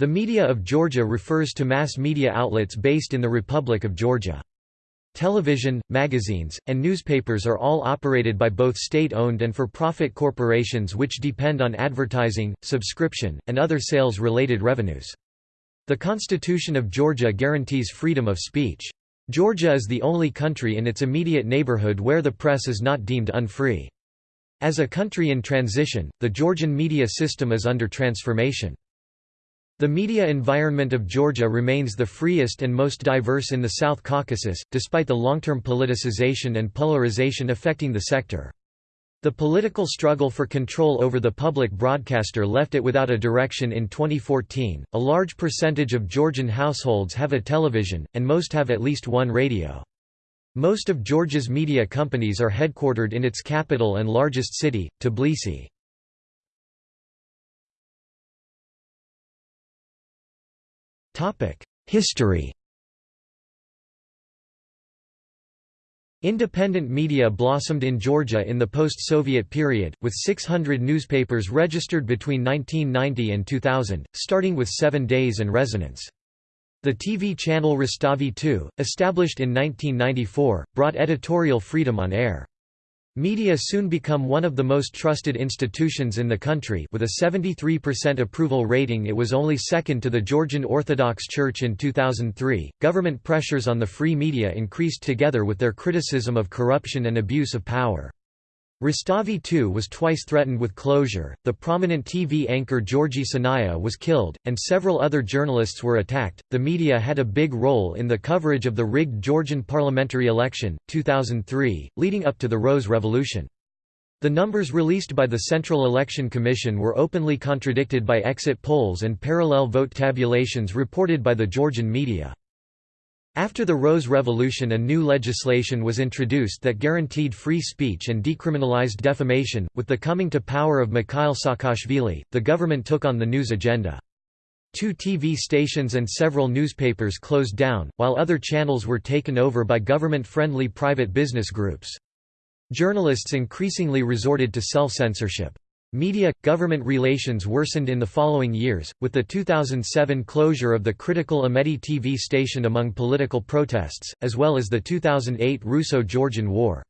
The media of Georgia refers to mass media outlets based in the Republic of Georgia. Television, magazines, and newspapers are all operated by both state-owned and for-profit corporations which depend on advertising, subscription, and other sales-related revenues. The Constitution of Georgia guarantees freedom of speech. Georgia is the only country in its immediate neighborhood where the press is not deemed unfree. As a country in transition, the Georgian media system is under transformation. The media environment of Georgia remains the freest and most diverse in the South Caucasus, despite the long-term politicization and polarization affecting the sector. The political struggle for control over the public broadcaster left it without a direction in 2014. A large percentage of Georgian households have a television, and most have at least one radio. Most of Georgia's media companies are headquartered in its capital and largest city, Tbilisi. History Independent media blossomed in Georgia in the post-Soviet period, with 600 newspapers registered between 1990 and 2000, starting with Seven Days and Resonance. The TV channel Rustavi 2, established in 1994, brought editorial freedom on air. Media soon become one of the most trusted institutions in the country with a 73% approval rating it was only second to the Georgian Orthodox Church in 2003. Government pressures on the free media increased together with their criticism of corruption and abuse of power. Rustavi 2 was twice threatened with closure, the prominent TV anchor Giorgi Sanaia was killed, and several other journalists were attacked. The media had a big role in the coverage of the rigged Georgian parliamentary election, 2003, leading up to the Rose Revolution. The numbers released by the Central Election Commission were openly contradicted by exit polls and parallel vote tabulations reported by the Georgian media. After the Rose Revolution a new legislation was introduced that guaranteed free speech and decriminalized defamation. With the coming to power of Mikhail Saakashvili, the government took on the news agenda. Two TV stations and several newspapers closed down, while other channels were taken over by government-friendly private business groups. Journalists increasingly resorted to self-censorship. Media – government relations worsened in the following years, with the 2007 closure of the critical Imedi TV station among political protests, as well as the 2008 Russo-Georgian War.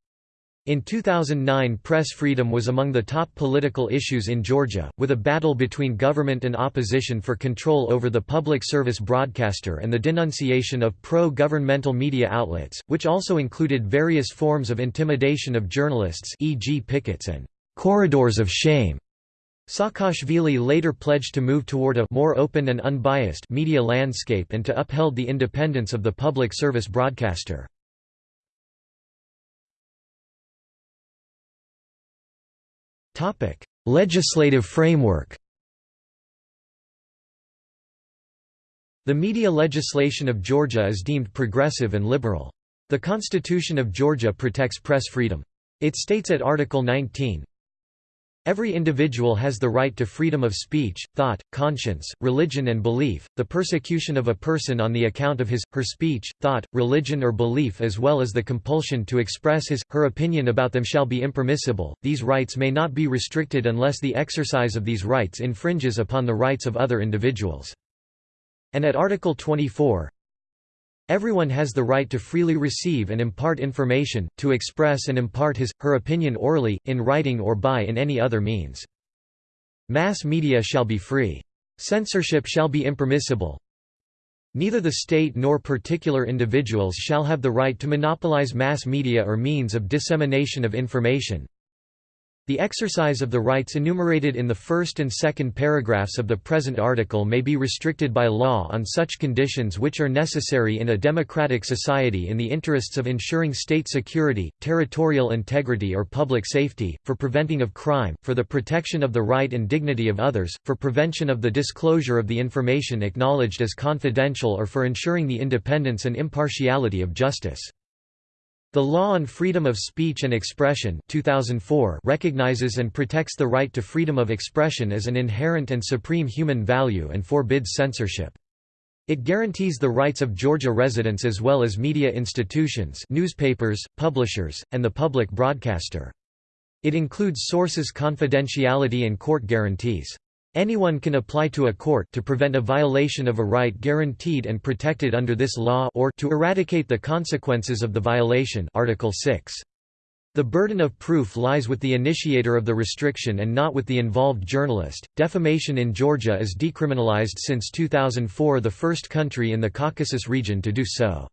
In 2009 press freedom was among the top political issues in Georgia, with a battle between government and opposition for control over the public service broadcaster and the denunciation of pro-governmental media outlets, which also included various forms of intimidation of journalists e.g. pickets and corridors of shame. Saakashvili later pledged to move toward a more open and unbiased media landscape and to upheld the independence of the public service broadcaster. Legislative framework The media legislation of Georgia is deemed progressive and liberal. The Constitution of Georgia protects press freedom. It states at Article 19, Every individual has the right to freedom of speech, thought, conscience, religion and belief. The persecution of a person on the account of his, her speech, thought, religion or belief as well as the compulsion to express his, her opinion about them shall be impermissible. These rights may not be restricted unless the exercise of these rights infringes upon the rights of other individuals. And at Article 24, Everyone has the right to freely receive and impart information, to express and impart his, her opinion orally, in writing or by in any other means. Mass media shall be free. Censorship shall be impermissible. Neither the state nor particular individuals shall have the right to monopolize mass media or means of dissemination of information. The exercise of the rights enumerated in the first and second paragraphs of the present article may be restricted by law on such conditions which are necessary in a democratic society in the interests of ensuring state security, territorial integrity or public safety, for preventing of crime, for the protection of the right and dignity of others, for prevention of the disclosure of the information acknowledged as confidential or for ensuring the independence and impartiality of justice. The Law on Freedom of Speech and Expression 2004 recognizes and protects the right to freedom of expression as an inherent and supreme human value and forbids censorship. It guarantees the rights of Georgia residents as well as media institutions newspapers, publishers, and the public broadcaster. It includes sources confidentiality and court guarantees. Anyone can apply to a court to prevent a violation of a right guaranteed and protected under this law or to eradicate the consequences of the violation Article 6. The burden of proof lies with the initiator of the restriction and not with the involved journalist. Defamation in Georgia is decriminalized since 2004, the first country in the Caucasus region to do so.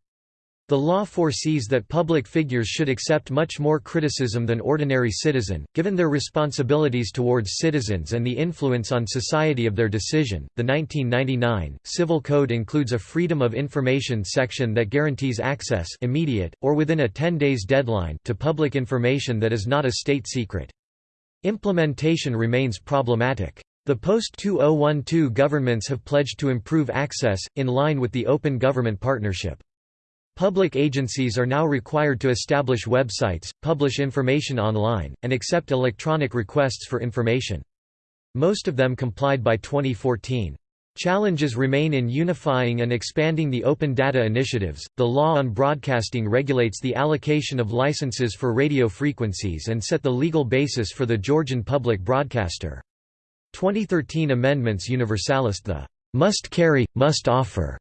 The law foresees that public figures should accept much more criticism than ordinary citizen, given their responsibilities towards citizens and the influence on society of their decision. The 1999 Civil Code includes a Freedom of Information section that guarantees access immediate or within a 10 days deadline to public information that is not a state secret. Implementation remains problematic. The post-2012 governments have pledged to improve access, in line with the Open Government Partnership. Public agencies are now required to establish websites, publish information online, and accept electronic requests for information. Most of them complied by 2014. Challenges remain in unifying and expanding the open data initiatives. The law on broadcasting regulates the allocation of licenses for radio frequencies and set the legal basis for the Georgian public broadcaster. 2013 amendments universalist the must carry, must offer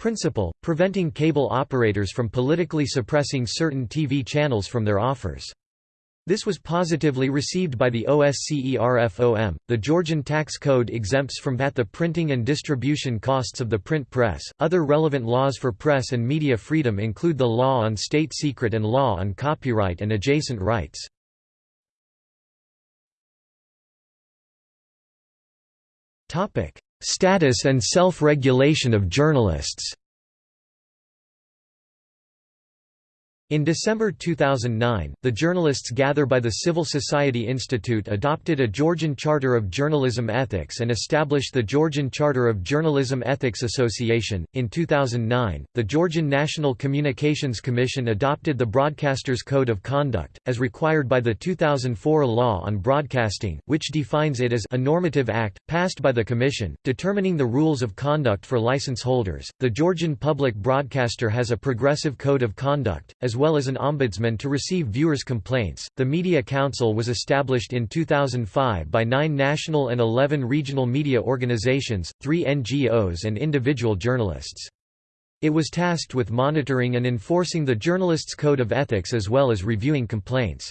principle, preventing cable operators from politically suppressing certain TV channels from their offers. This was positively received by the OSCERFOM. The Georgian tax code exempts from VAT the printing and distribution costs of the print press. Other relevant laws for press and media freedom include the law on state secret and law on copyright and adjacent rights. Topic: Status and self-regulation of journalists In December 2009, the Journalists Gather by the Civil Society Institute adopted a Georgian Charter of Journalism Ethics and established the Georgian Charter of Journalism Ethics Association. In 2009, the Georgian National Communications Commission adopted the Broadcasters Code of Conduct, as required by the 2004 Law on Broadcasting, which defines it as a normative act, passed by the Commission, determining the rules of conduct for license holders. The Georgian public broadcaster has a progressive code of conduct, as well as an ombudsman to receive viewers' complaints. The Media Council was established in 2005 by nine national and 11 regional media organizations, three NGOs, and individual journalists. It was tasked with monitoring and enforcing the journalists' code of ethics as well as reviewing complaints.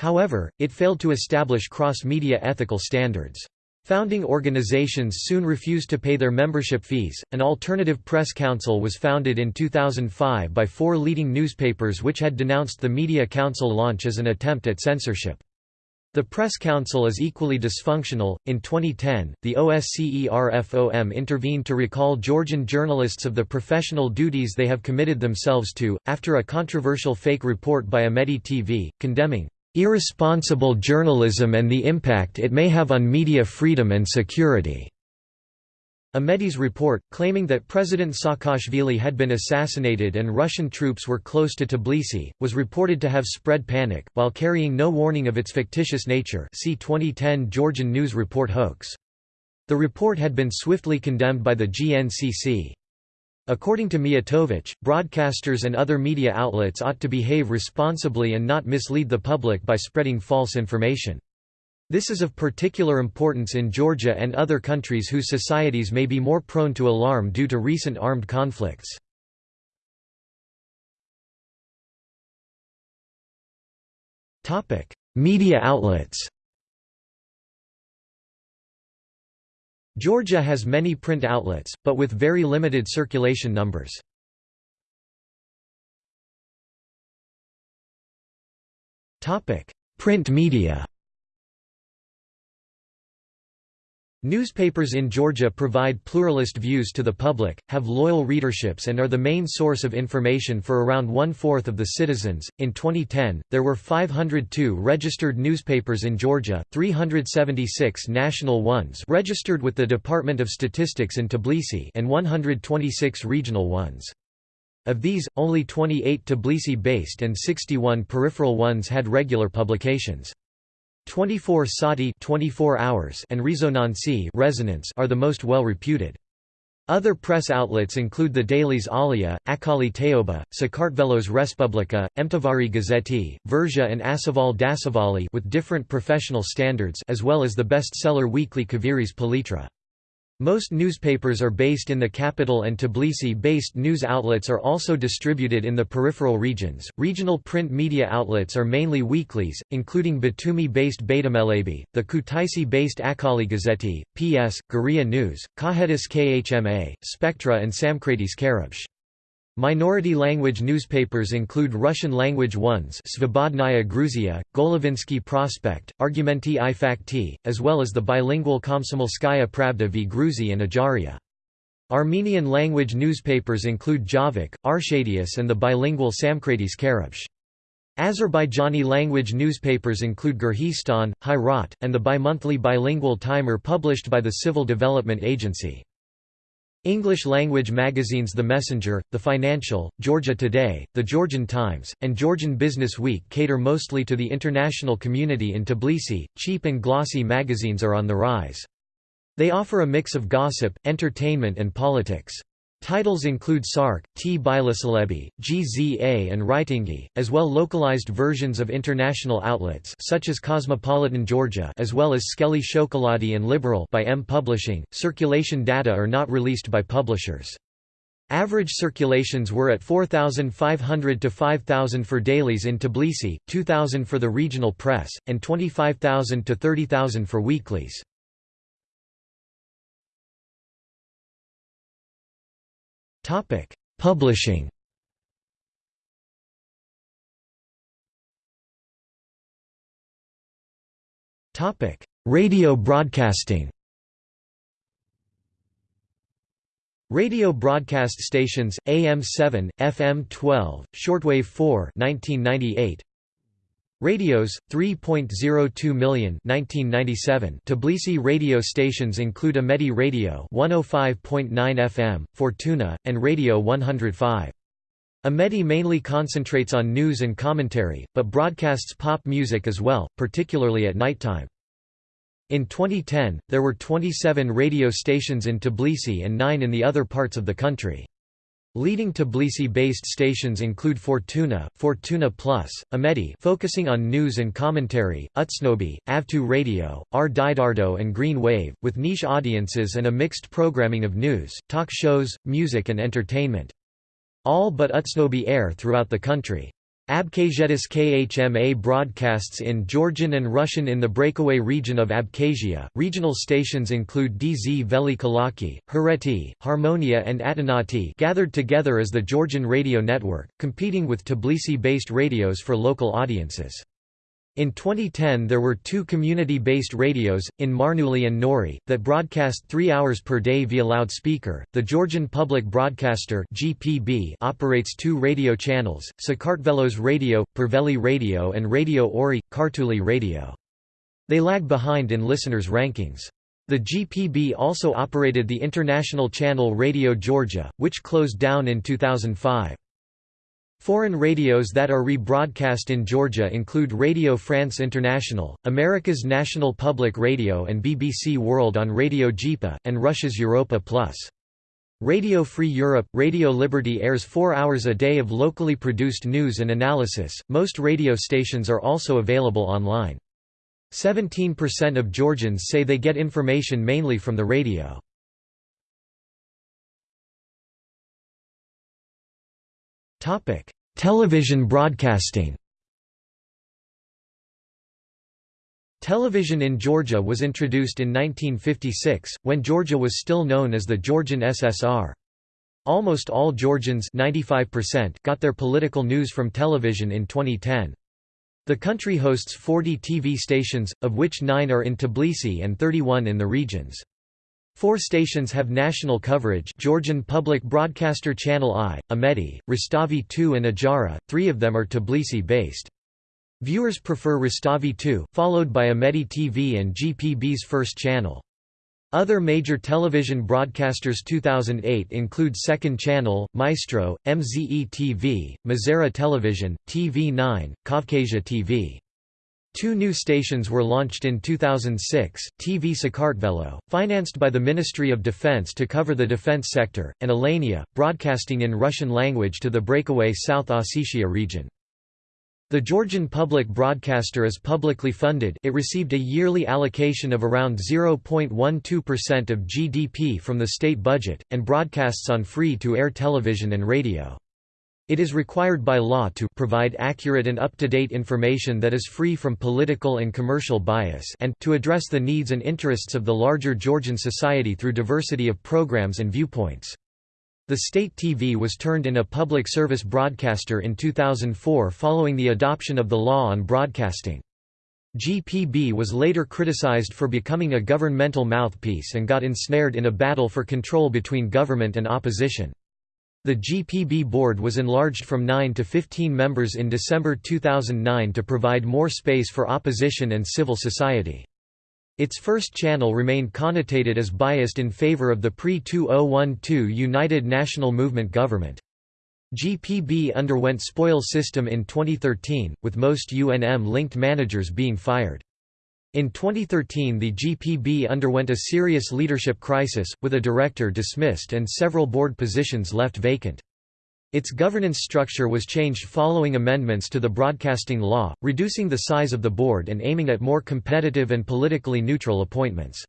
However, it failed to establish cross-media ethical standards. Founding organizations soon refused to pay their membership fees. An alternative press council was founded in 2005 by four leading newspapers which had denounced the Media Council launch as an attempt at censorship. The Press Council is equally dysfunctional. In 2010, the OSCERFOM intervened to recall Georgian journalists of the professional duties they have committed themselves to, after a controversial fake report by Imedi TV, condemning Irresponsible journalism and the impact it may have on media freedom and security. Imedi's report, claiming that President Saakashvili had been assassinated and Russian troops were close to Tbilisi, was reported to have spread panic, while carrying no warning of its fictitious nature see 2010 Georgian News Report hoax. The report had been swiftly condemned by the GNCC. According to Mijatovic, broadcasters and other media outlets ought to behave responsibly and not mislead the public by spreading false information. This is of particular importance in Georgia and other countries whose societies may be more prone to alarm due to recent armed conflicts. Media outlets Georgia has many print outlets, but with very limited circulation numbers. Print media Newspapers in Georgia provide pluralist views to the public, have loyal readerships, and are the main source of information for around one fourth of the citizens. In 2010, there were 502 registered newspapers in Georgia, 376 national ones registered with the Department of Statistics in Tbilisi, and 126 regional ones. Of these, only 28 Tbilisi-based and 61 peripheral ones had regular publications. 24 Sati 24 hours and Resonancy resonance are the most well reputed. Other press outlets include the dailies Alia, Akhali Taoba, Sakartvelos Respublika, Emtavari Gazeti, Verzha and Asaval Dasavali with different professional standards as well as the bestseller weekly Kviris Palitra. Most newspapers are based in the capital and Tbilisi-based news outlets are also distributed in the peripheral regions. Regional print media outlets are mainly weeklies, including Batumi-based Batumelebi, the Kutaisi-based Akhali Gazeti, PS, Guria News, Kakhetis Khma, Spectra and Samkhretis Karibche. Minority language newspapers include Russian-language ones Svobodnaya Gruzia, Golovinsky Prospect, Argumenti i Fakti, as well as the bilingual Komsomolskaya Pravda v Gruzi and Ajaria. Armenian-language newspapers include Javik, Arshadius and the bilingual Samkhretis Karibche. Azerbaijani-language newspapers include Gurhistan, Hayrat, and the bimonthly bilingual Timer published by the Civil Development Agency. English-language magazines The Messenger, The Financial, Georgia Today, The Georgian Times, and Georgian Business Week cater mostly to the international community in Tbilisi. Cheap and glossy magazines are on the rise. They offer a mix of gossip, entertainment and politics. Titles include Sark, T. Bilasalebi, GZA and Writingi, as well localized versions of international outlets such as Cosmopolitan Georgia as well as Tskheli Shokoladi and Liberal by M Publishing. Circulation data are not released by publishers. Average circulations were at 4,500 to 5,000 for dailies in Tbilisi, 2,000 for the regional press, and 25,000 to 30,000 for weeklies. Topic: Publishing. Topic: Radio broadcasting. Radio broadcast stations AM 7, FM 12, shortwave 4, 1998. Radios 3.02 million 1997 Tbilisi radio stations include Imedi Radio 105.9 FM Fortuna and Radio 105 Imedi mainly concentrates on news and commentary but broadcasts pop music as well particularly at nighttime. In 2010 there were 27 radio stations in Tbilisi and 9 in the other parts of the country Leading Tbilisi-based stations include Fortuna, Fortuna Plus, Imedi focusing on news and commentary, Utsnobi, Avtu Radio, R Didardo and Green Wave, with niche audiences and a mixed programming of news, talk shows, music and entertainment. All but Utsnobi air throughout the country. Abkhazietis KHMA broadcasts in Georgian and Russian in the breakaway region of Abkhazia. Regional stations include DZ Veli Kalaki, Hereti, Harmonia, and Atanati, gathered together as the Georgian radio network, competing with Tbilisi based radios for local audiences. In 2010 there were two community-based radios, in Marneuli and Nori, that broadcast three hours per day via loudspeaker. The Georgian Public Broadcaster (GPB) operates two radio channels: Sakartvelos Radio, Pirveli Radio, and Radio Ori, Kartuli Radio. They lag behind in listeners' rankings. The GPB also operated the international channel Radio Georgia, which closed down in 2005. Foreign radios that are rebroadcast in Georgia include Radio France International, America's National Public Radio and BBC World on Radio GIPA, and Russia's Europa Plus. Radio Free Europe Radio Liberty airs four hours a day of locally produced news and analysis. Most radio stations are also available online. 17% of Georgians say they get information mainly from the radio. Television broadcasting Television in Georgia was introduced in 1956, when Georgia was still known as the Georgian SSR. Almost all Georgians 95% got their political news from television in 2010. The country hosts 40 TV stations, of which 9 are in Tbilisi and 31 in the regions. Four stations have national coverage Georgian Public Broadcaster Channel I, Imedi, Rustavi 2 and Ajara, three of them are Tbilisi-based. Viewers prefer Rustavi 2, followed by Imedi TV and GPB's first channel. Other major television broadcasters 2008 include Second Channel, Maestro, MZE TV, Mazara Television, TV9, Kavkasia TV. Two new stations were launched in 2006, TV Sakartvelo, financed by the Ministry of Defense to cover the defense sector, and Alania, broadcasting in Russian language to the breakaway South Ossetia region. The Georgian public broadcaster is publicly funded it received a yearly allocation of around 0.12% of GDP from the state budget, and broadcasts on free-to-air television and radio. It is required by law to provide accurate and up-to-date information that is free from political and commercial bias and to address the needs and interests of the larger Georgian society through diversity of programs and viewpoints. The state TV was turned in a public service broadcaster in 2004 following the adoption of the law on broadcasting. GPB was later criticized for becoming a governmental mouthpiece and got ensnared in a battle for control between government and opposition. The GPB board was enlarged from 9 to 15 members in December 2009 to provide more space for opposition and civil society. Its first channel remained connotated as biased in favor of the pre-2012 United National Movement government. GPB underwent spoil system in 2013, with most UNM-linked managers being fired. In 2013 the GPB underwent a serious leadership crisis, with a director dismissed and several board positions left vacant. Its governance structure was changed following amendments to the broadcasting law, reducing the size of the board and aiming at more competitive and politically neutral appointments.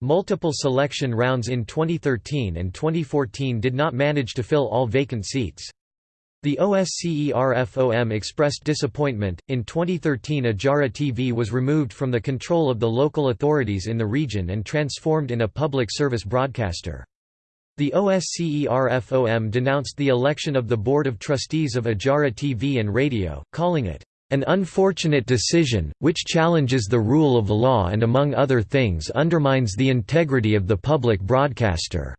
Multiple selection rounds in 2013 and 2014 did not manage to fill all vacant seats. The OSCERFOM expressed disappointment. In 2013, Ajara TV was removed from the control of the local authorities in the region and transformed in a public service broadcaster. The OSCERFOM denounced the election of the Board of Trustees of Ajara TV and Radio, calling it an unfortunate decision, which challenges the rule of law and among other things undermines the integrity of the public broadcaster.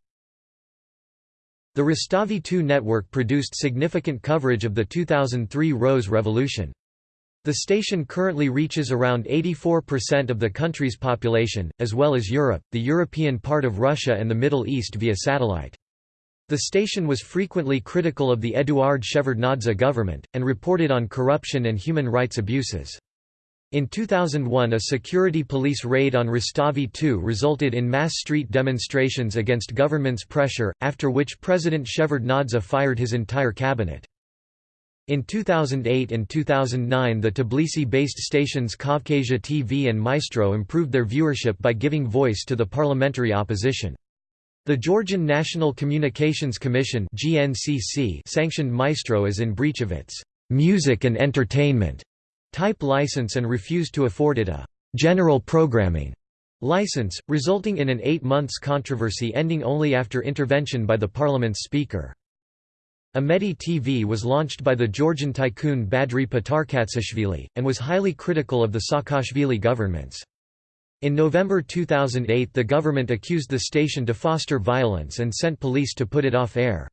The Rustavi 2 network produced significant coverage of the 2003 Rose Revolution. The station currently reaches around 84% of the country's population, as well as Europe, the European part of Russia and the Middle East via satellite. The station was frequently critical of the Eduard Shevardnadze government, and reported on corruption and human rights abuses. In 2001 a security police raid on Rustavi 2 resulted in mass street demonstrations against government's pressure, after which President Shevardnadze fired his entire cabinet. In 2008 and 2009 the Tbilisi-based stations Kavkasia TV and Maestro improved their viewership by giving voice to the parliamentary opposition. The Georgian National Communications Commission sanctioned Maestro as in breach of its «music and entertainment» type license and refused to afford it a «general programming» license, resulting in an eight months controversy ending only after intervention by the parliament's speaker. Imedi TV was launched by the Georgian tycoon Badri Patarkatsishvili, and was highly critical of the Saakashvili governments. In November 2008 the government accused the station to foster violence and sent police to put it off air.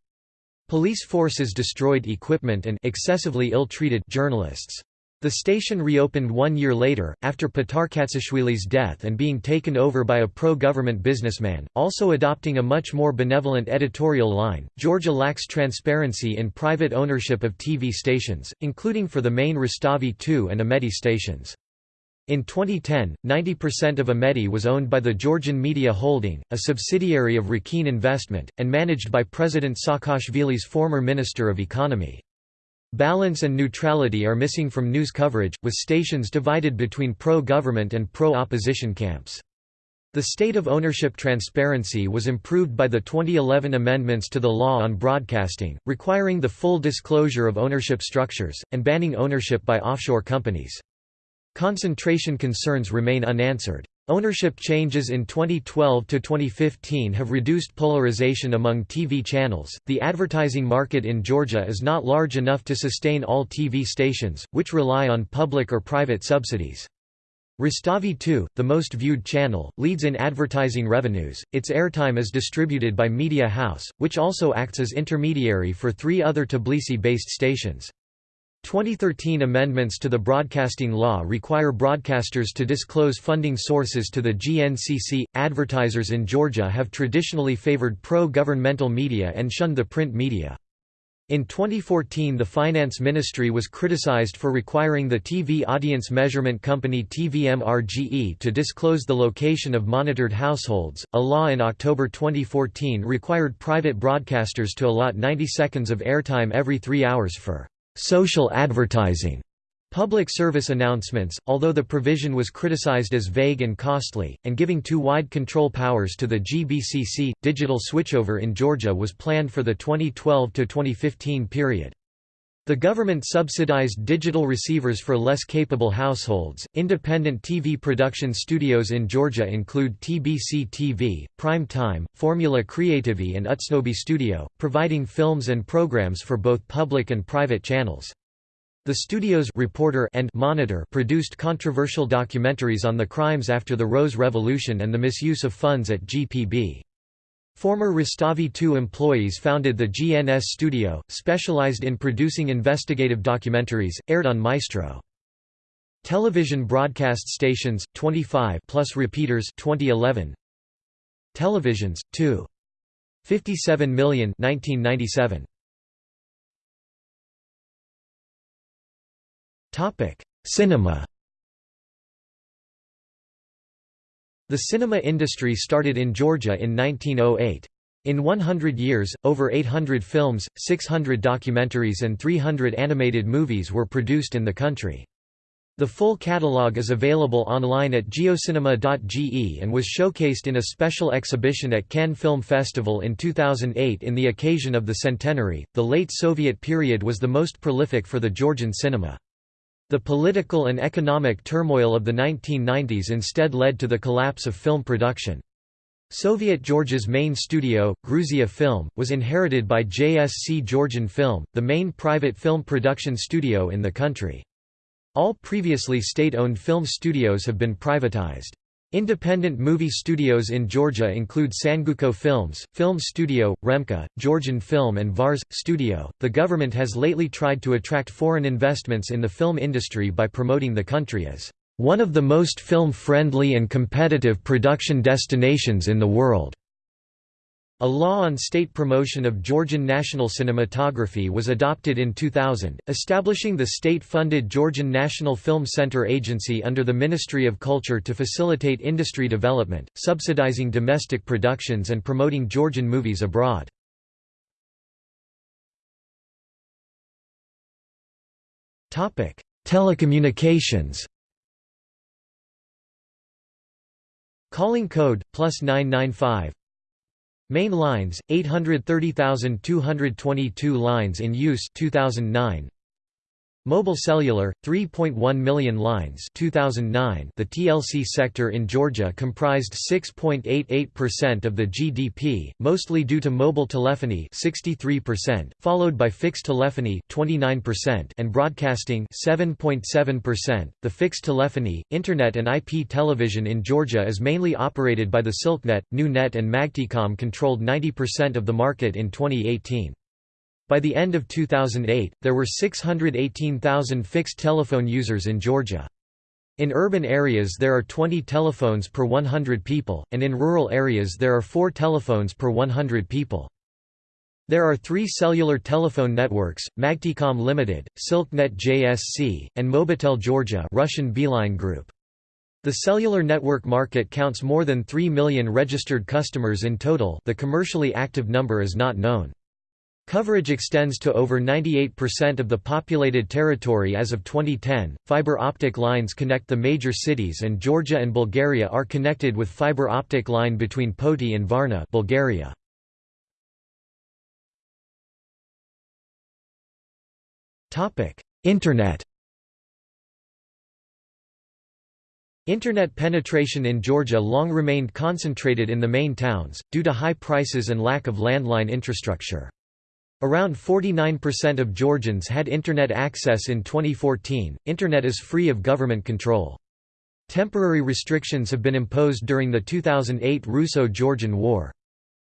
Police forces destroyed equipment and excessively ill-treated journalists. The station reopened one year later, after Patarkatsishvili's death and being taken over by a pro-government businessman, also adopting a much more benevolent editorial line. Georgia lacks transparency in private ownership of TV stations, including for the main Rustavi 2 and Imedi stations. In 2010, 90% of Imedi was owned by the Georgian Media Holding, a subsidiary of Rakin Investment, and managed by President Saakashvili's former Minister of Economy. Balance and neutrality are missing from news coverage, with stations divided between pro-government and pro-opposition camps. The state of ownership transparency was improved by the 2011 amendments to the law on broadcasting, requiring the full disclosure of ownership structures, and banning ownership by offshore companies. Concentration concerns remain unanswered. Ownership changes in 2012 to 2015 have reduced polarization among TV channels. The advertising market in Georgia is not large enough to sustain all TV stations, which rely on public or private subsidies. Rustavi 2, the most viewed channel, leads in advertising revenues. Its airtime is distributed by Media House, which also acts as intermediary for three other Tbilisi based stations. 2013 amendments to the broadcasting law require broadcasters to disclose funding sources to the GNCC. Advertisers in Georgia have traditionally favored pro governmental media and shunned the print media. In 2014 the Finance Ministry was criticized for requiring the TV audience measurement company TVMRGE to disclose the location of monitored households. A law in October 2014 required private broadcasters to allot 90 seconds of airtime every three hours for social advertising. Public service announcements, although the provision was criticized as vague and costly, and giving too wide control powers to the GBCC, digital switchover in Georgia was planned for the 2012–2015 period. The government subsidized digital receivers for less capable households. Independent TV production studios in Georgia include TBC TV, Prime Time, Formula Creativi, and Utsnobi Studio, providing films and programs for both public and private channels. The studio's reporter and monitor produced controversial documentaries on the crimes after the Rose Revolution and the misuse of funds at GPB. Former Rustavi 2 employees founded the GNS Studio, specialized in producing investigative documentaries, aired on Maestro. Television broadcast stations, 25 plus repeaters 2011. Televisions, 2. 57 million 1997. Cinema The cinema industry started in Georgia in 1908. In 100 years, over 800 films, 600 documentaries and 300 animated movies were produced in the country. The full catalogue is available online at geocinema.ge and was showcased in a special exhibition at Cannes Film Festival in 2008 in the occasion of the centenary. The late Soviet period was the most prolific for the Georgian cinema. The political and economic turmoil of the 1990s instead led to the collapse of film production. Soviet Georgia's main studio, Gruzia Film, was inherited by JSC Georgian Film, the main private film production studio in the country. All previously state-owned film studios have been privatized. Independent movie studios in Georgia include Sanguko Films, Film Studio, Remka, Georgian Film, and Vars Studio. The government has lately tried to attract foreign investments in the film industry by promoting the country as one of the most film friendly and competitive production destinations in the world. A law on state promotion of Georgian national cinematography was adopted in 2000, establishing the state-funded Georgian National Film Center Agency under the Ministry of Culture to facilitate industry development, subsidizing domestic productions and promoting Georgian movies abroad. Telecommunications Calling code, plus 995 Main lines 830,222 lines in use 2009 Mobile cellular 3.1 million lines 2009 The TLC sector in Georgia comprised 6.88% of the GDP mostly due to mobile telephony 63% followed by fixed telephony 29% and broadcasting 7.7% The fixed telephony internet and IP television in Georgia is mainly operated by the Silknet NewNet and Magticom controlled 90% of the market in 2018 by the end of 2008, there were 618,000 fixed telephone users in Georgia. In urban areas there are 20 telephones per 100 people, and in rural areas there are 4 telephones per 100 people. There are three cellular telephone networks, Magticom Limited, Silknet JSC, and Mobitel Georgia Russian Beeline Group. The cellular network market counts more than 3 million registered customers in total the commercially active number is not known. Coverage extends to over 98% of the populated territory as of 2010. Fiber optic lines connect the major cities and Georgia and Bulgaria are connected with fiber optic line between Poti and Varna, Bulgaria. Topic: Internet. Internet penetration in Georgia long remained concentrated in the main towns, due to high prices and lack of landline infrastructure. Around 49% of Georgians had Internet access in 2014. Internet is free of government control. Temporary restrictions have been imposed during the 2008 Russo-Georgian War.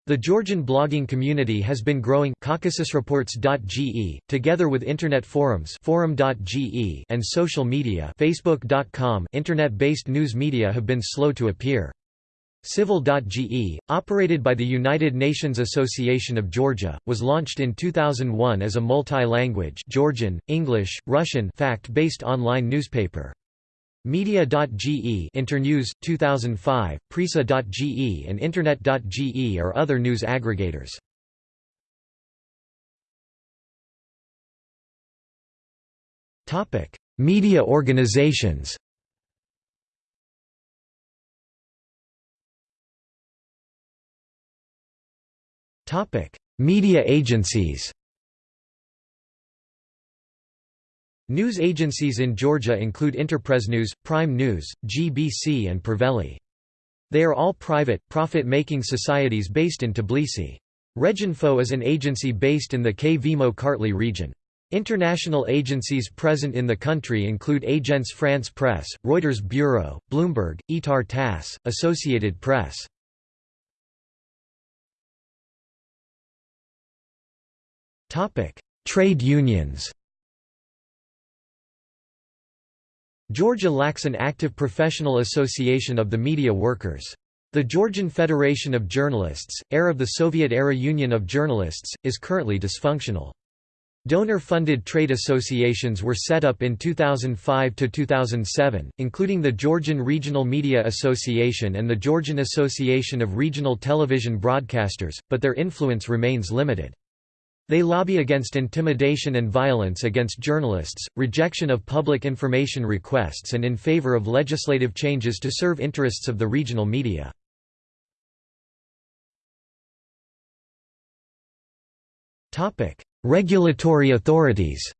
The Georgian blogging community has been growing caucasusreports.ge, together with internet forums forum.ge and social media facebook.com. Internet-based news media have been slow to appear. Civil.ge, operated by the United Nations Association of Georgia, was launched in 2001 as a multi-language Georgian, English, Russian fact-based online newspaper. Media.ge Internews, 2005, Prisa.ge and Internet.ge are other news aggregators. Media organizations Topic: Media agencies. News agencies in Georgia include News, Prime News, GBC and Preveli. They are all private, profit-making societies based in Tbilisi. Reginfo is an agency based in the Kvemo Kartli region. International agencies present in the country include Agence France Presse, Reuters Bureau, Bloomberg, Itar TASS, Associated Press. Topic: Trade unions. Georgia lacks an active professional association of the media workers. The Georgian Federation of Journalists, heir of the Soviet-era Union of Journalists, is currently dysfunctional. Donor-funded trade associations were set up in 2005–2007, including the Georgian Regional Media Association and the Georgian Association of Regional Television Broadcasters, but their influence remains limited. They lobby against intimidation and violence against journalists, rejection of public information requests and in favor of legislative changes to serve interests of the regional media. Regulatory authorities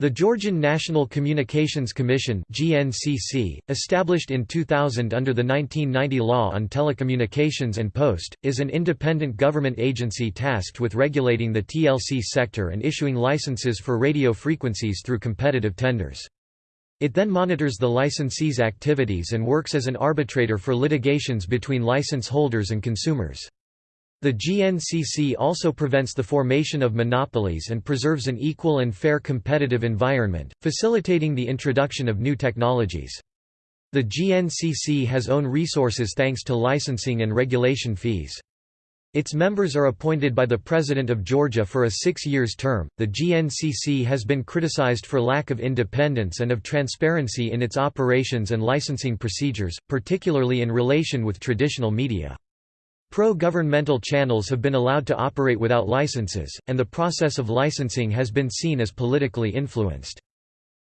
The Georgian National Communications Commission (GNCC), established in 2000 under the 1990 Law on Telecommunications and Post, is an independent government agency tasked with regulating the TLC sector and issuing licenses for radio frequencies through competitive tenders. It then monitors the licensee's activities and works as an arbitrator for litigations between license holders and consumers. The GNCC also prevents the formation of monopolies and preserves an equal and fair competitive environment, facilitating the introduction of new technologies. The GNCC has own resources thanks to licensing and regulation fees. Its members are appointed by the President of Georgia for a six years term. The GNCC has been criticized for lack of independence and of transparency in its operations and licensing procedures, particularly in relation with traditional media. Pro-governmental channels have been allowed to operate without licenses, and the process of licensing has been seen as politically influenced.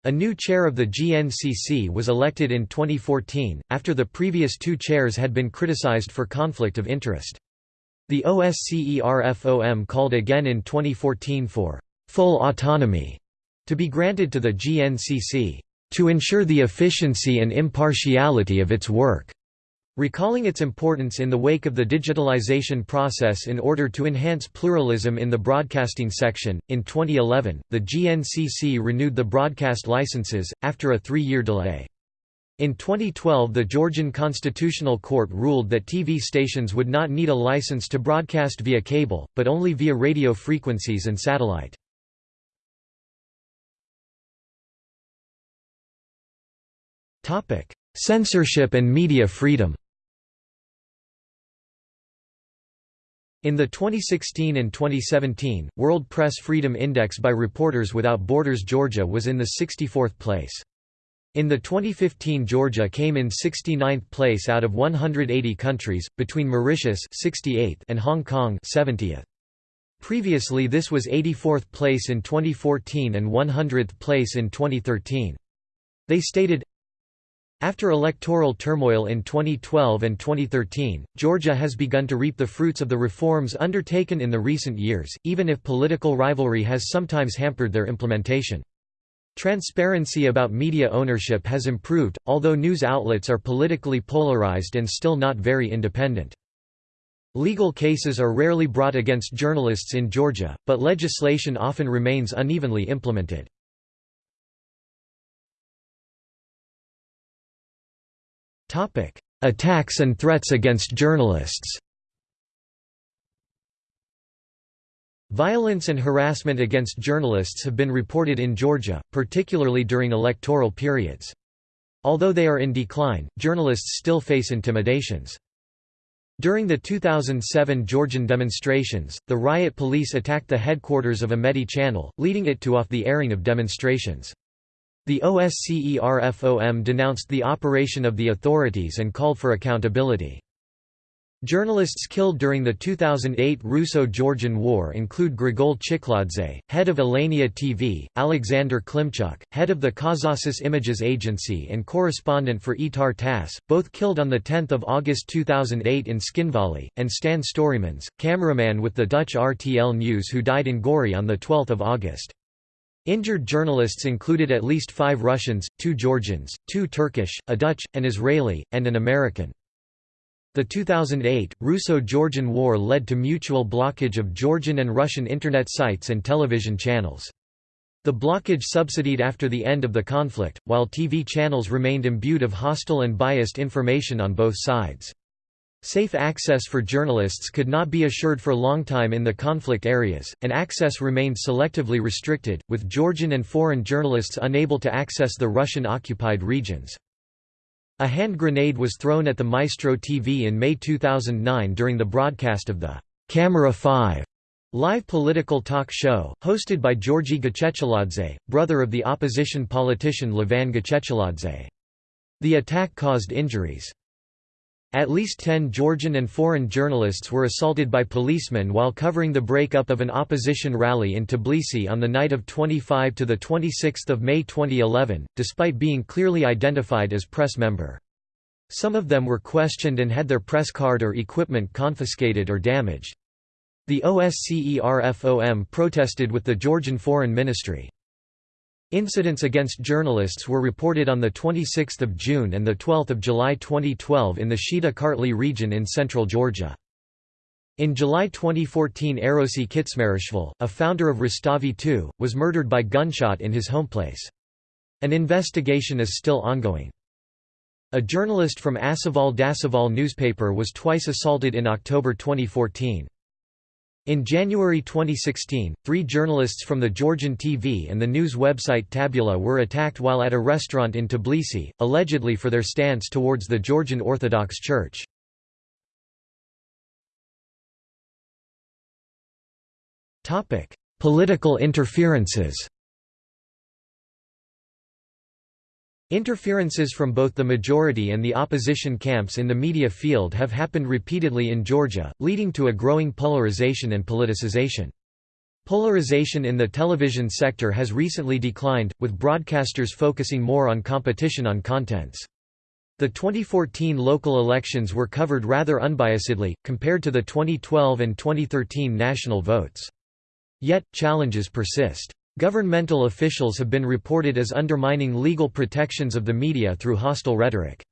A new chair of the GNCC was elected in 2014, after the previous two chairs had been criticized for conflict of interest. The OSCERFOM called again in 2014 for «full autonomy» to be granted to the GNCC, «to ensure the efficiency and impartiality of its work». Recalling its importance in the wake of the digitalization process in order to enhance pluralism in the broadcasting section, in 2011, the GNCC renewed the broadcast licenses, after a three-year delay. In 2012 the Georgian Constitutional Court ruled that TV stations would not need a license to broadcast via cable, but only via radio frequencies and satellite. Censorship and media freedom In the 2016 and 2017, World Press Freedom Index by Reporters Without Borders Georgia was in the 64th place. In the 2015 Georgia came in 69th place out of 180 countries, between Mauritius 68th and Hong Kong 70th. Previously this was 84th place in 2014 and 100th place in 2013. They stated, after electoral turmoil in 2012 and 2013, Georgia has begun to reap the fruits of the reforms undertaken in the recent years, even if political rivalry has sometimes hampered their implementation. Transparency about media ownership has improved, although news outlets are politically polarized and still not very independent. Legal cases are rarely brought against journalists in Georgia, but legislation often remains unevenly implemented. Attacks and threats against journalists. Violence and harassment against journalists have been reported in Georgia, particularly during electoral periods. Although they are in decline, journalists still face intimidations. During the 2007 Georgian demonstrations, the riot police attacked the headquarters of Imedi Channel, leading it to off the airing of demonstrations. The OSCERFOM denounced the operation of the authorities and called for accountability. Journalists killed during the 2008 Russo-Georgian War include Grigol Chikladze, head of Alania TV, Alexander Klimchuk, head of the Caucasus Images Agency and correspondent for Itar TASS, both killed on 10 August 2008 in Tskhinvali, and Stan Storimans, cameraman with the Dutch RTL News who died in Gori on 12 August. Injured journalists included at least five Russians, two Georgians, two Turkish, a Dutch, an Israeli, and an American. The 2008, Russo-Georgian War led to mutual blockage of Georgian and Russian Internet sites and television channels. The blockage subsided after the end of the conflict, while TV channels remained imbued of hostile and biased information on both sides. Safe access for journalists could not be assured for long time in the conflict areas, and access remained selectively restricted, with Georgian and foreign journalists unable to access the Russian-occupied regions. A hand grenade was thrown at the Maestro TV in May 2009 during the broadcast of the Camera 5 live political talk show, hosted by Georgi Gachecheladze, brother of the opposition politician Levan Gachecheladze. The attack caused injuries. At least ten Georgian and foreign journalists were assaulted by policemen while covering the breakup of an opposition rally in Tbilisi on the night of 25 to 26 May 2011, despite being clearly identified as press member. Some of them were questioned and had their press card or equipment confiscated or damaged. The OSCERFOM protested with the Georgian Foreign Ministry. Incidents against journalists were reported on 26 June and 12 July 2012 in the Shida Kartli region in central Georgia. In July 2014 Erosi Kitsmarishvili, a founder of Rustavi 2, was murdered by gunshot in his homeplace. An investigation is still ongoing. A journalist from Asaval Dasaval newspaper was twice assaulted in October 2014. In January 2016, three journalists from the Georgian TV and the news website Tabula were attacked while at a restaurant in Tbilisi, allegedly for their stance towards the Georgian Orthodox Church. Political interferences Interferences from both the majority and the opposition camps in the media field have happened repeatedly in Georgia, leading to a growing polarization and politicization. Polarization in the television sector has recently declined, with broadcasters focusing more on competition on contents. The 2014 local elections were covered rather unbiasedly, compared to the 2012 and 2013 national votes. Yet, challenges persist. Governmental officials have been reported as undermining legal protections of the media through hostile rhetoric.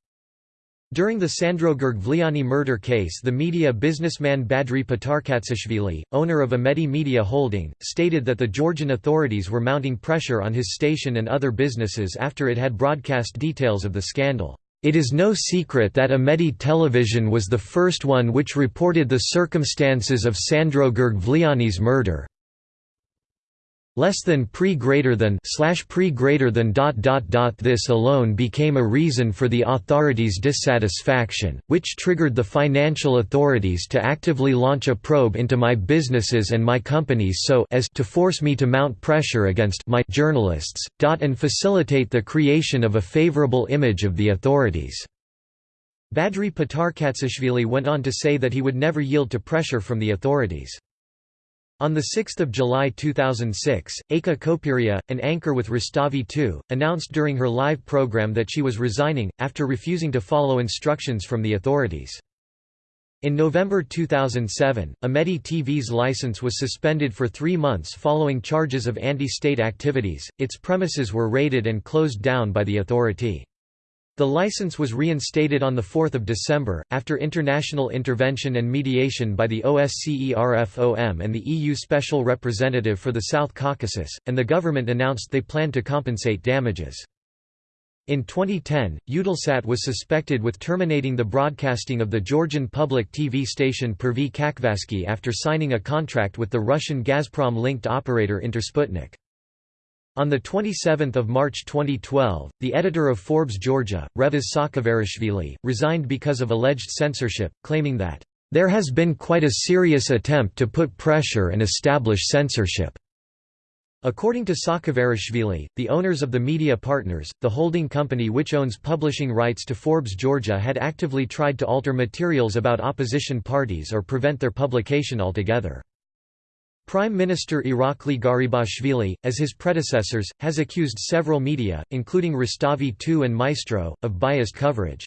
During the Sandro Girgvliani murder case the media businessman Badri Patarkatsishvili, owner of Imedi Media Holding, stated that the Georgian authorities were mounting pressure on his station and other businesses after it had broadcast details of the scandal. It is no secret that Imedi Television was the first one which reported the circumstances of Sandro Girgvliani's murder, less than pre greater than slash pre greater than dot dot dot. This alone became a reason for the authorities dissatisfaction which triggered the financial authorities to actively launch a probe into my businesses and my companies so as to force me to mount pressure against my journalists dot and facilitate the creation of a favorable image of the authorities. Badri Patarkatsishvili went on to say that he would never yield to pressure from the authorities on 6 July 2006, Eka Khoperia, an anchor with Rustavi 2, announced during her live program that she was resigning, after refusing to follow instructions from the authorities. In November 2007, Imedi TV's license was suspended for three months following charges of anti-state activities, its premises were raided and closed down by the authority. The license was reinstated on 4 December, after international intervention and mediation by the OSCERFOM and the EU Special Representative for the South Caucasus, and the government announced they planned to compensate damages. In 2010, Eutelsat was suspected with terminating the broadcasting of the Georgian public TV station Pervy Kavkazsky after signing a contract with the Russian Gazprom-linked operator Intersputnik. On 27 March 2012, the editor of Forbes Georgia, Revaz Sakevarishvili, resigned because of alleged censorship, claiming that, "...there has been quite a serious attempt to put pressure and establish censorship." According to Sakevarishvili, the owners of the Media Partners, the holding company which owns publishing rights to Forbes Georgia had actively tried to alter materials about opposition parties or prevent their publication altogether. Prime Minister Irakli Garibashvili, as his predecessors, has accused several media, including Rustavi 2 and Maestro, of biased coverage.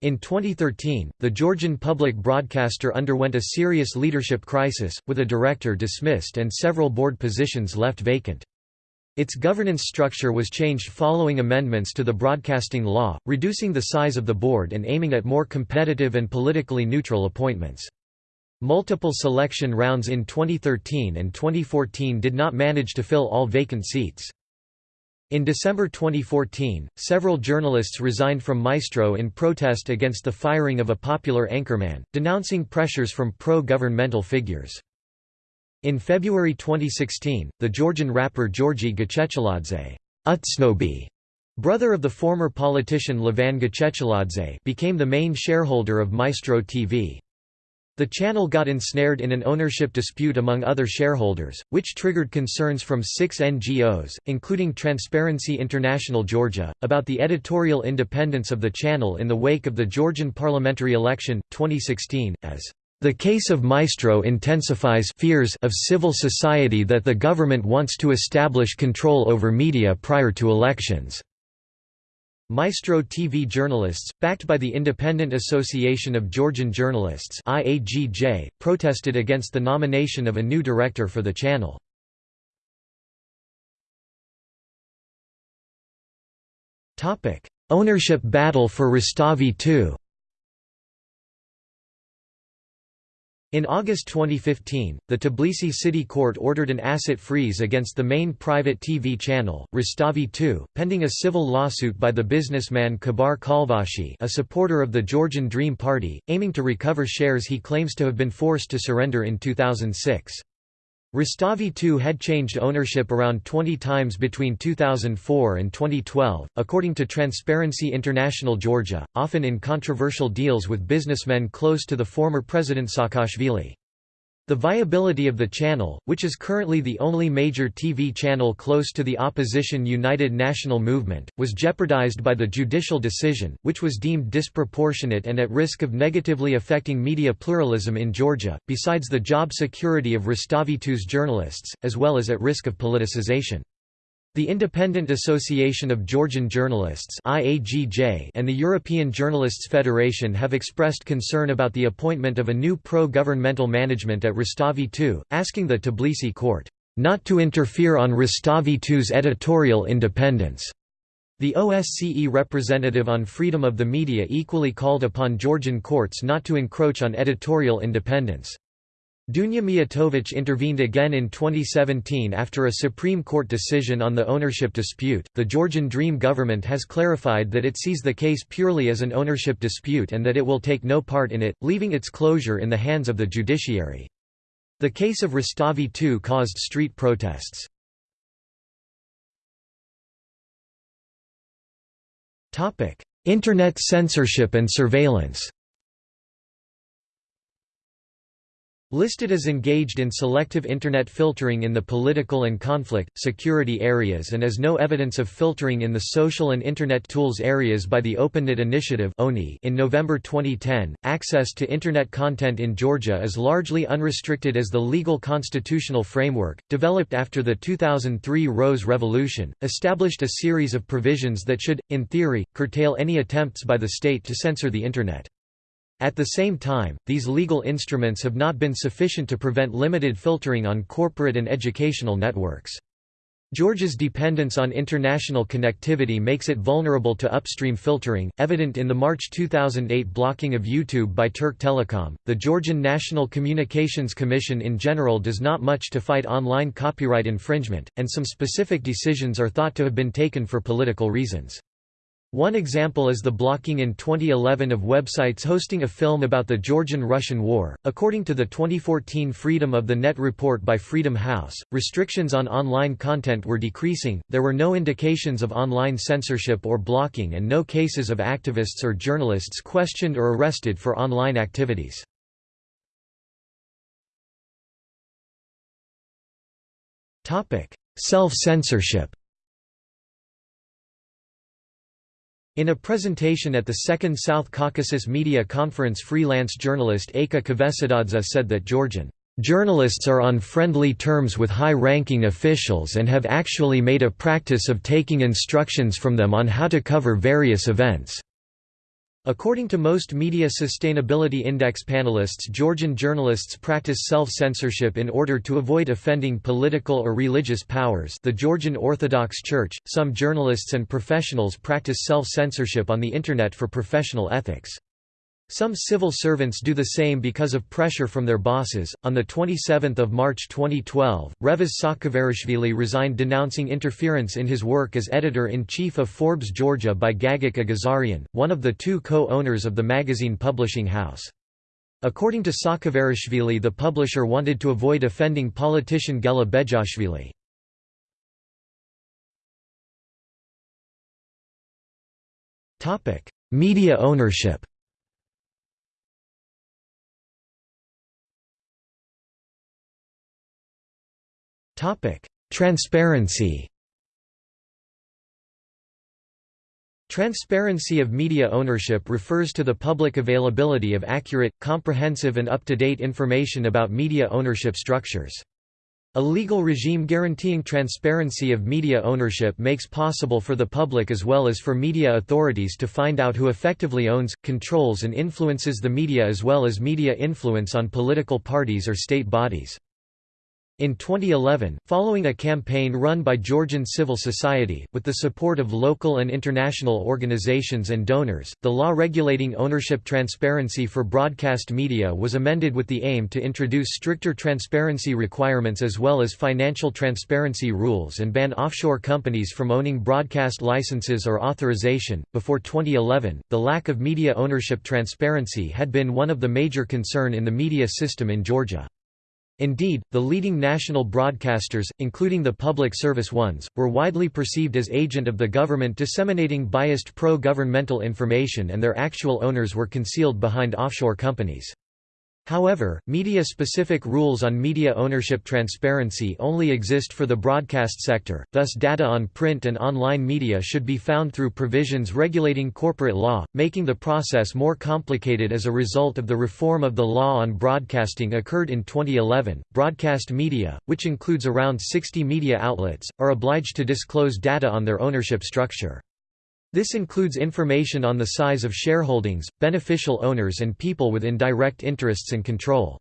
In 2013, the Georgian public broadcaster underwent a serious leadership crisis, with a director dismissed and several board positions left vacant. Its governance structure was changed following amendments to the broadcasting law, reducing the size of the board and aiming at more competitive and politically neutral appointments. Multiple selection rounds in 2013 and 2014 did not manage to fill all vacant seats. In December 2014, several journalists resigned from Maestro in protest against the firing of a popular anchorman, denouncing pressures from pro-governmental figures. In February 2016, the Georgian rapper Georgi Gachecheladze Utsnobi, brother of the former politician Levan Gachecheladze became the main shareholder of Maestro TV. The channel got ensnared in an ownership dispute among other shareholders, which triggered concerns from six NGOs, including Transparency International Georgia, about the editorial independence of the channel in the wake of the Georgian parliamentary election, 2016, as the case of Maestro intensifies fears of civil society that the government wants to establish control over media prior to elections. Maestro TV journalists, backed by the Independent Association of Georgian Journalists IAGJ, protested against the nomination of a new director for the channel. Ownership battle for Rustavi II In August 2015, the Tbilisi City Court ordered an asset freeze against the main private TV channel, Rustavi 2, pending a civil lawsuit by the businessman Kibar Khalvashi a supporter of the Georgian Dream Party, aiming to recover shares he claims to have been forced to surrender in 2006. Rustavi 2 had changed ownership around 20 times between 2004 and 2012, according to Transparency International Georgia, often in controversial deals with businessmen close to the former President Saakashvili. The viability of the channel, which is currently the only major TV channel close to the opposition United National Movement, was jeopardized by the judicial decision, which was deemed disproportionate and at risk of negatively affecting media pluralism in Georgia, besides the job security of Rustavi2's journalists, as well as at risk of politicization. The Independent Association of Georgian Journalists and the European Journalists Federation have expressed concern about the appointment of a new pro-governmental management at Rustavi II, asking the Tbilisi court, "...not to interfere on Rustavi II's editorial independence." The OSCE representative on freedom of the media equally called upon Georgian courts not to encroach on editorial independence. Dunja Mijatovic intervened again in 2017 after a Supreme Court decision on the ownership dispute. The Georgian Dream government has clarified that it sees the case purely as an ownership dispute and that it will take no part in it, leaving its closure in the hands of the judiciary. The case of Rustavi II caused street protests. Internet censorship and surveillance Listed as engaged in selective Internet filtering in the political and conflict, security areas and as no evidence of filtering in the social and Internet tools areas by the OpenNet Initiative in November 2010, access to Internet content in Georgia is largely unrestricted as the legal constitutional framework, developed after the 2003 Rose Revolution, established a series of provisions that should, in theory, curtail any attempts by the state to censor the Internet. At the same time, these legal instruments have not been sufficient to prevent limited filtering on corporate and educational networks. Georgia's dependence on international connectivity makes it vulnerable to upstream filtering, evident in the March 2008 blocking of YouTube by Turk Telecom. The Georgian National Communications Commission in general does not much to fight online copyright infringement, and some specific decisions are thought to have been taken for political reasons. One example is the blocking in 2011 of websites hosting a film about the Georgian-Russian War. According to the 2014 Freedom of the Net report by Freedom House, restrictions on online content were decreasing. There were no indications of online censorship or blocking and no cases of activists or journalists questioned or arrested for online activities. Topic: Self-censorship. In a presentation at the Second South Caucasus Media Conference freelance journalist Eka Kvesitadze said that Georgian Journalists are on friendly terms with high-ranking officials and have actually made a practice of taking instructions from them on how to cover various events. According to most Media Sustainability Index panelists Georgian journalists practice self-censorship in order to avoid offending political or religious powers the Georgian Orthodox Church, some journalists and professionals practice self-censorship on the Internet for professional ethics. Some civil servants do the same because of pressure from their bosses. On the 27th of March 2012, Revaz Sakevarishvili resigned denouncing interference in his work as editor-in-chief of Forbes Georgia by Gagik Agazarian, one of the two co-owners of the magazine publishing house. According to Sakevarishvili the publisher wanted to avoid offending politician Gela Bezhuashvili. Media ownership Transparency Transparency of media ownership refers to the public availability of accurate, comprehensive and up-to-date information about media ownership structures. A legal regime guaranteeing transparency of media ownership makes possible for the public as well as for media authorities to find out who effectively owns, controls and influences the media as well as media influence on political parties or state bodies. In 2011, following a campaign run by Georgian civil society, with the support of local and international organizations and donors, the law regulating ownership transparency for broadcast media was amended with the aim to introduce stricter transparency requirements as well as financial transparency rules and ban offshore companies from owning broadcast licenses or authorization. Before 2011, the lack of media ownership transparency had been one of the major concern in the media system in Georgia. Indeed, the leading national broadcasters, including the public service ones, were widely perceived as agent of the government disseminating biased pro-governmental information and their actual owners were concealed behind offshore companies. However, media-specific rules on media ownership transparency only exist for the broadcast sector, thus data on print and online media should be found through provisions regulating corporate law, making the process more complicated as a result of the reform of the law on broadcasting occurred in 2011. Broadcast media, which includes around 60 media outlets, are obliged to disclose data on their ownership structure. This includes information on the size of shareholdings, beneficial owners and people with indirect interests and control.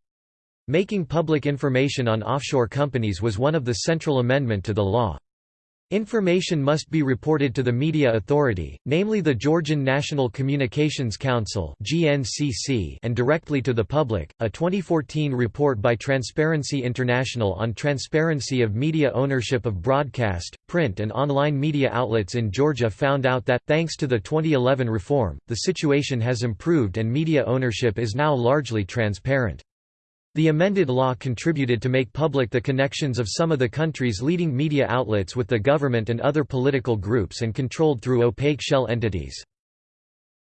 Making public information on offshore companies was one of the central amendment to the law. Information must be reported to the media authority, namely the Georgian National Communications Council (GNCC), and directly to the public. A 2014 report by Transparency International on transparency of media ownership of broadcast, print, and online media outlets in Georgia found out that thanks to the 2011 reform, the situation has improved and media ownership is now largely transparent. The amended law contributed to make public the connections of some of the country's leading media outlets with the government and other political groups and controlled through opaque shell entities.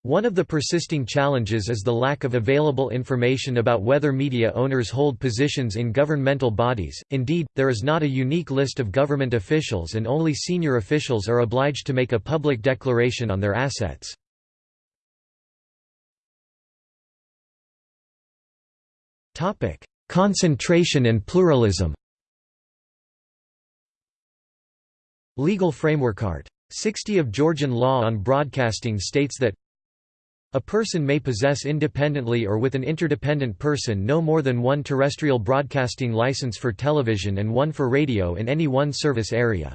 One of the persisting challenges is the lack of available information about whether media owners hold positions in governmental bodies, indeed, there is not a unique list of government officials and only senior officials are obliged to make a public declaration on their assets. Concentration and pluralism Legal framework Art. 60 of Georgian law on broadcasting states that a person may possess independently or with an interdependent person no more than one terrestrial broadcasting license for television and one for radio in any one service area.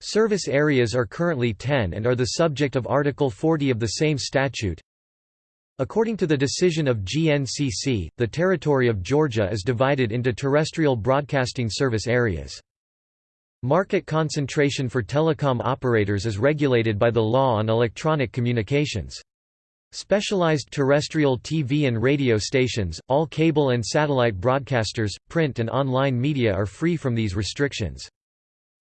Service areas are currently 10 and are the subject of Article 40 of the same statute. According to the decision of GNCC, the territory of Georgia is divided into terrestrial broadcasting service areas. Market concentration for telecom operators is regulated by the Law on Electronic Communications. Specialized terrestrial TV and radio stations, all cable and satellite broadcasters, print and online media are free from these restrictions.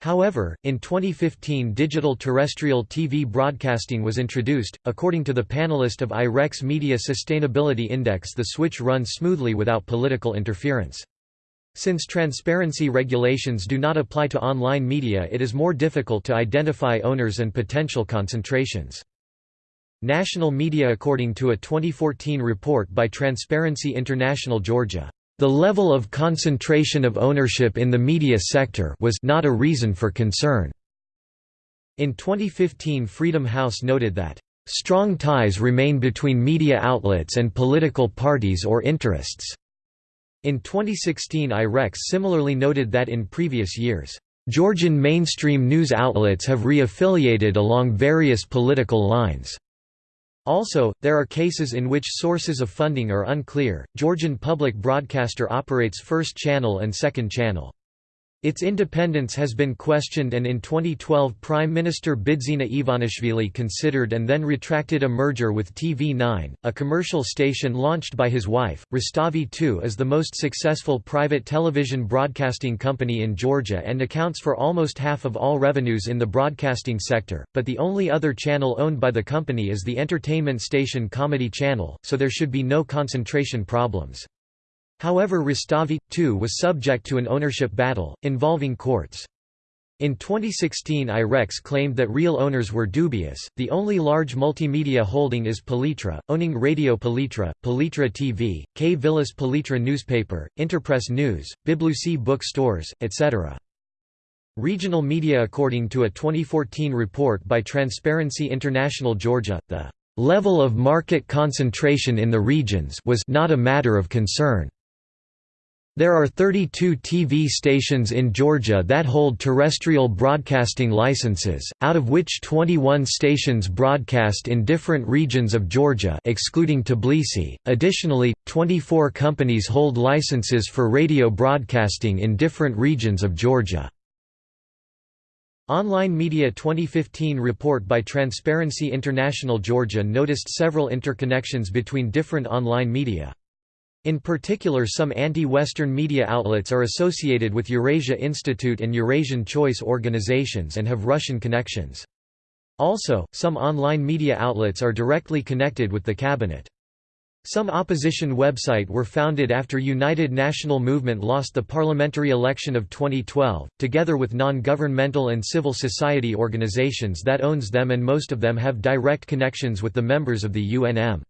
However, in 2015 digital terrestrial TV broadcasting was introduced. According to the panelist of IREX Media Sustainability Index the switch runs smoothly without political interference. Since transparency regulations do not apply to online media it is more difficult to identify owners and potential concentrations. National media According to a 2014 report by Transparency International Georgia the level of concentration of ownership in the media sector was not a reason for concern. In 2015 Freedom House noted that, "...strong ties remain between media outlets and political parties or interests." In 2016 IREX similarly noted that in previous years, "...Georgian mainstream news outlets have re-affiliated along various political lines." Also, there are cases in which sources of funding are unclear. Georgian public broadcaster operates First Channel and Second Channel. Its independence has been questioned and in 2012 Prime Minister Bidzina Ivanishvili considered and then retracted a merger with TV9, a commercial station launched by his wife. Rustavi 2 is the most successful private television broadcasting company in Georgia and accounts for almost half of all revenues in the broadcasting sector, but the only other channel owned by the company is the entertainment station Comedy Channel, so there should be no concentration problems. However Rustavi, too was subject to an ownership battle, involving courts. In 2016 IREX claimed that real owners were dubious. The only large multimedia holding is Palitra, owning Radio Palitra, Palitra TV, Kviris Palitra newspaper, Interpress News, Biblusi book stores, etc. Regional media According to a 2014 report by Transparency International Georgia, the level of market concentration in the regions was not a matter of concern. There are 32 TV stations in Georgia that hold terrestrial broadcasting licenses, out of which 21 stations broadcast in different regions of Georgia excluding Tbilisi. Additionally, 24 companies hold licenses for radio broadcasting in different regions of Georgia. Online Media 2015 report by Transparency International Georgia noticed several interconnections between different online media. In particular some anti-Western media outlets are associated with Eurasia Institute and Eurasian Choice organizations and have Russian connections. Also, some online media outlets are directly connected with the cabinet. Some opposition website were founded after United National Movement lost the parliamentary election of 2012, together with non-governmental and civil society organizations that owns them and most of them have direct connections with the members of the UNM.